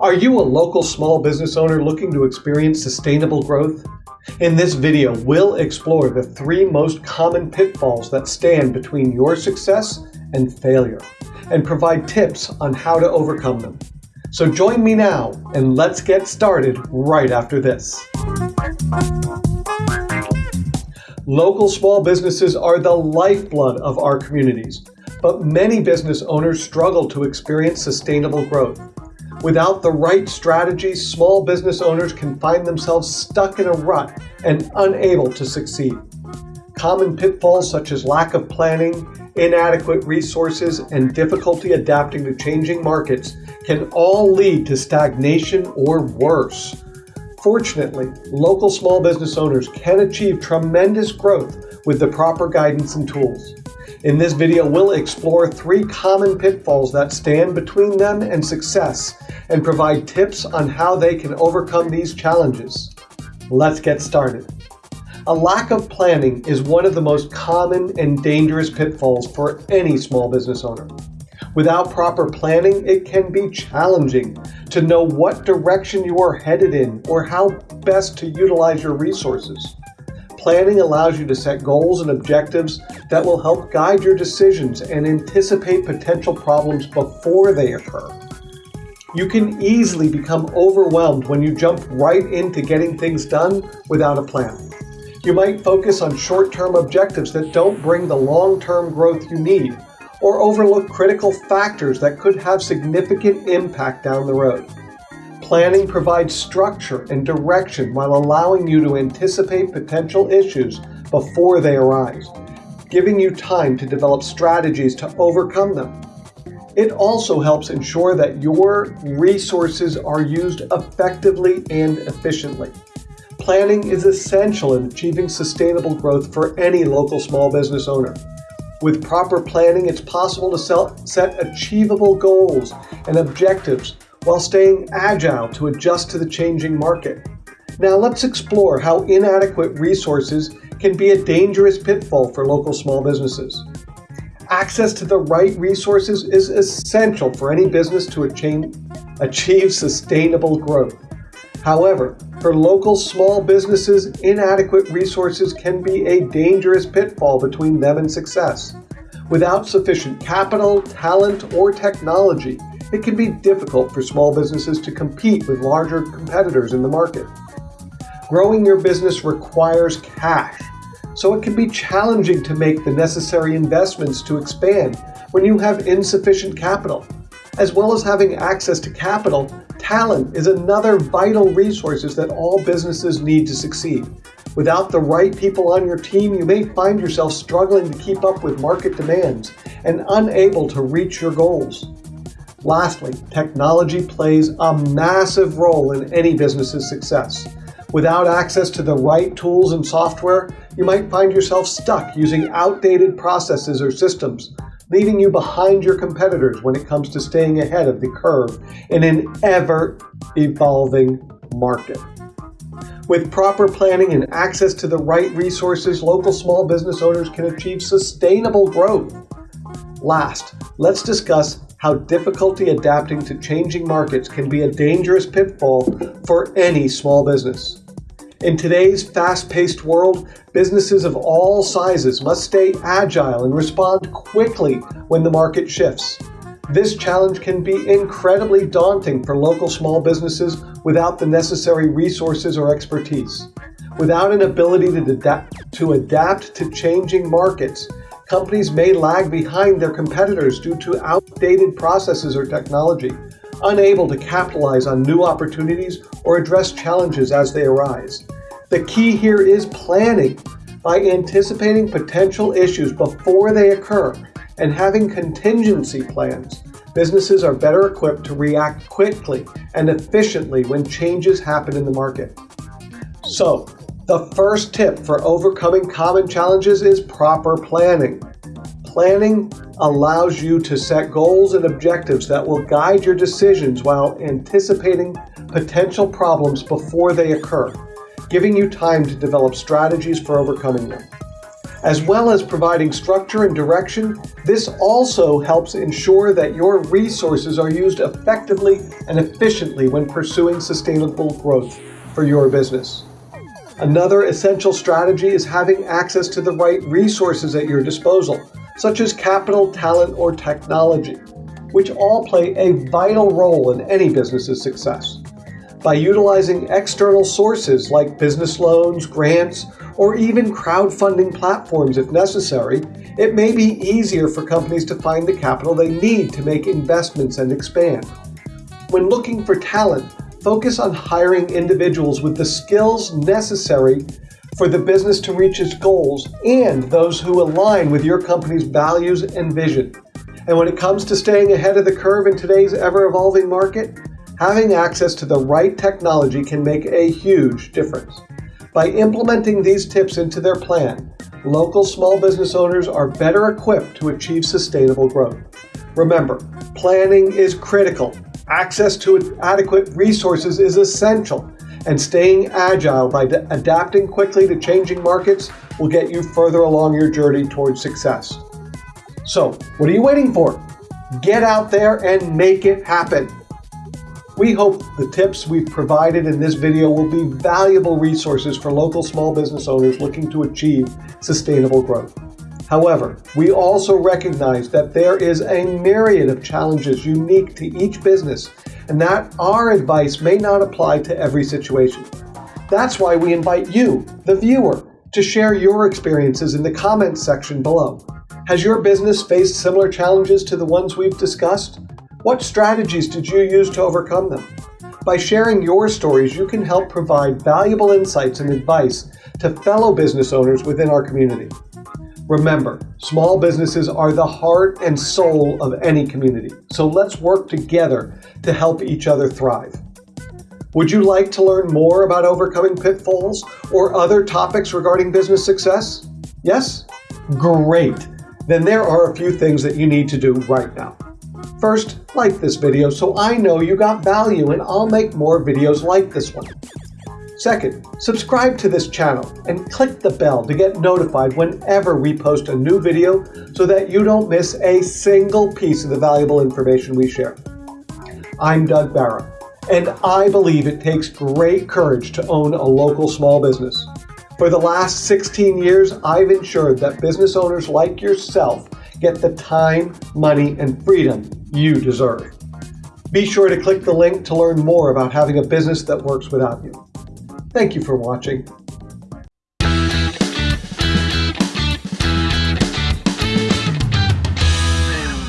Are you a local small business owner looking to experience sustainable growth? In this video, we'll explore the three most common pitfalls that stand between your success and failure, and provide tips on how to overcome them. So join me now, and let's get started right after this. Local small businesses are the lifeblood of our communities, but many business owners struggle to experience sustainable growth. Without the right strategies, small business owners can find themselves stuck in a rut and unable to succeed. Common pitfalls such as lack of planning, inadequate resources, and difficulty adapting to changing markets can all lead to stagnation or worse. Fortunately, local small business owners can achieve tremendous growth with the proper guidance and tools. In this video, we'll explore three common pitfalls that stand between them and success and provide tips on how they can overcome these challenges. Let's get started. A lack of planning is one of the most common and dangerous pitfalls for any small business owner. Without proper planning, it can be challenging to know what direction you are headed in or how best to utilize your resources. Planning allows you to set goals and objectives that will help guide your decisions and anticipate potential problems before they occur. You can easily become overwhelmed when you jump right into getting things done without a plan. You might focus on short-term objectives that don't bring the long-term growth you need, or overlook critical factors that could have significant impact down the road. Planning provides structure and direction while allowing you to anticipate potential issues before they arise, giving you time to develop strategies to overcome them. It also helps ensure that your resources are used effectively and efficiently. Planning is essential in achieving sustainable growth for any local small business owner. With proper planning, it's possible to set achievable goals and objectives while staying agile to adjust to the changing market. Now let's explore how inadequate resources can be a dangerous pitfall for local small businesses. Access to the right resources is essential for any business to achieve sustainable growth. However, for local small businesses, inadequate resources can be a dangerous pitfall between them and success. Without sufficient capital, talent, or technology, it can be difficult for small businesses to compete with larger competitors in the market. Growing your business requires cash, so it can be challenging to make the necessary investments to expand when you have insufficient capital. As well as having access to capital, talent is another vital resource that all businesses need to succeed. Without the right people on your team, you may find yourself struggling to keep up with market demands and unable to reach your goals. Lastly, technology plays a massive role in any business's success. Without access to the right tools and software, you might find yourself stuck using outdated processes or systems, leaving you behind your competitors when it comes to staying ahead of the curve in an ever-evolving market. With proper planning and access to the right resources, local small business owners can achieve sustainable growth. Last, let's discuss how difficulty adapting to changing markets can be a dangerous pitfall for any small business. In today's fast-paced world, businesses of all sizes must stay agile and respond quickly when the market shifts. This challenge can be incredibly daunting for local small businesses without the necessary resources or expertise. Without an ability to adapt to, adapt to changing markets, Companies may lag behind their competitors due to outdated processes or technology, unable to capitalize on new opportunities or address challenges as they arise. The key here is planning. By anticipating potential issues before they occur and having contingency plans, businesses are better equipped to react quickly and efficiently when changes happen in the market. So, the first tip for overcoming common challenges is proper planning. Planning allows you to set goals and objectives that will guide your decisions while anticipating potential problems before they occur, giving you time to develop strategies for overcoming them. As well as providing structure and direction, this also helps ensure that your resources are used effectively and efficiently when pursuing sustainable growth for your business. Another essential strategy is having access to the right resources at your disposal, such as capital, talent, or technology, which all play a vital role in any business's success. By utilizing external sources like business loans, grants, or even crowdfunding platforms if necessary, it may be easier for companies to find the capital they need to make investments and expand. When looking for talent, focus on hiring individuals with the skills necessary for the business to reach its goals and those who align with your company's values and vision. And when it comes to staying ahead of the curve in today's ever evolving market, having access to the right technology can make a huge difference. By implementing these tips into their plan, local small business owners are better equipped to achieve sustainable growth. Remember, planning is critical. Access to adequate resources is essential, and staying agile by adapting quickly to changing markets will get you further along your journey towards success. So, what are you waiting for? Get out there and make it happen. We hope the tips we've provided in this video will be valuable resources for local small business owners looking to achieve sustainable growth. However, we also recognize that there is a myriad of challenges unique to each business and that our advice may not apply to every situation. That's why we invite you, the viewer, to share your experiences in the comments section below. Has your business faced similar challenges to the ones we've discussed? What strategies did you use to overcome them? By sharing your stories, you can help provide valuable insights and advice to fellow business owners within our community. Remember, small businesses are the heart and soul of any community, so let's work together to help each other thrive. Would you like to learn more about overcoming pitfalls or other topics regarding business success? Yes? Great! Then there are a few things that you need to do right now. First, like this video so I know you got value and I'll make more videos like this one. Second, subscribe to this channel and click the bell to get notified whenever we post a new video so that you don't miss a single piece of the valuable information we share. I'm Doug Barra, and I believe it takes great courage to own a local small business. For the last 16 years, I've ensured that business owners like yourself get the time, money, and freedom you deserve. Be sure to click the link to learn more about having a business that works without you. Thank you for watching.